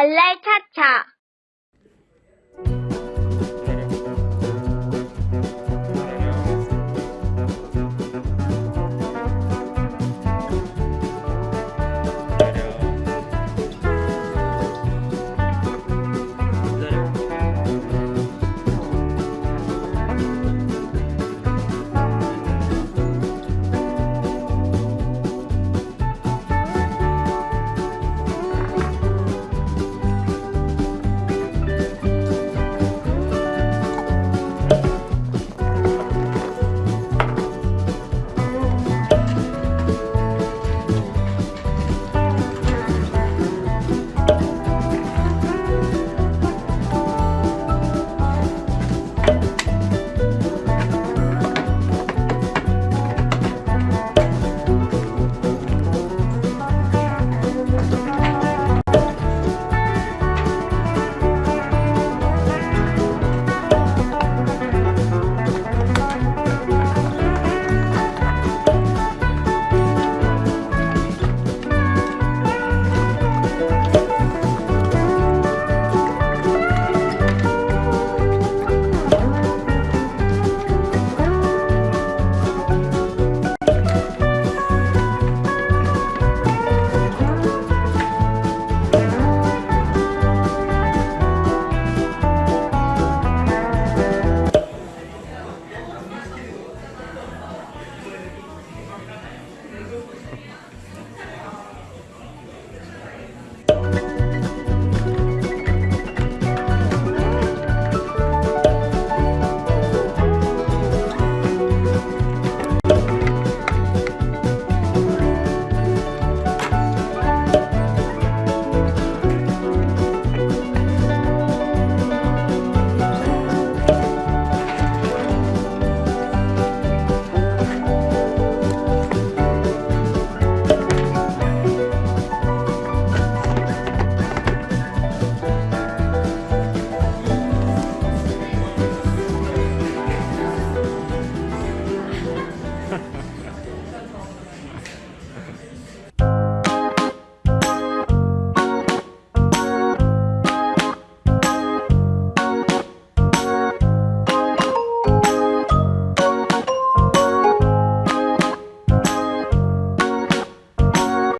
a later time.